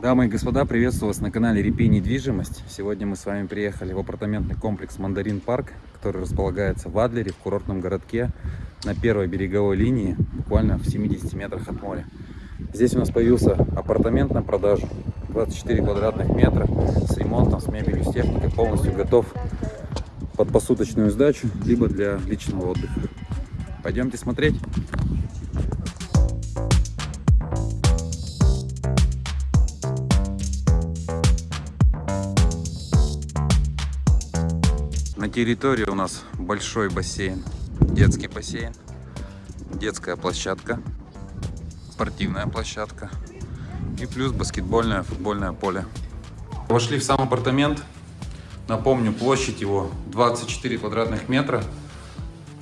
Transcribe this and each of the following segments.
Дамы и господа, приветствую вас на канале Репей Недвижимость. Сегодня мы с вами приехали в апартаментный комплекс Мандарин Парк, который располагается в Адлере, в курортном городке, на первой береговой линии, буквально в 70 метрах от моря. Здесь у нас появился апартамент на продажу, 24 квадратных метра, с ремонтом, с мебелью, с техникой, полностью готов под посуточную сдачу, либо для личного отдыха. Пойдемте смотреть. На территории у нас большой бассейн, детский бассейн, детская площадка, спортивная площадка и плюс баскетбольное, футбольное поле. Вошли в сам апартамент. Напомню, площадь его 24 квадратных метра.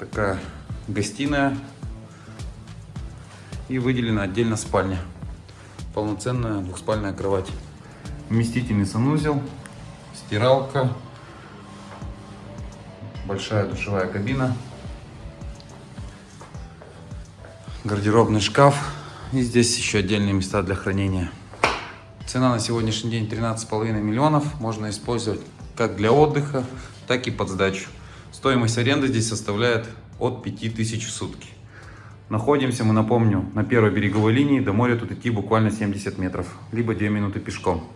Такая гостиная и выделена отдельно спальня. Полноценная двухспальная кровать. Вместительный санузел, стиралка, большая душевая кабина, гардеробный шкаф и здесь еще отдельные места для хранения. Цена на сегодняшний день 13,5 миллионов. Можно использовать как для отдыха, так и под сдачу. Стоимость аренды здесь составляет от 5000 в сутки. Находимся мы, напомню, на первой береговой линии. До моря тут идти буквально 70 метров, либо 2 минуты пешком.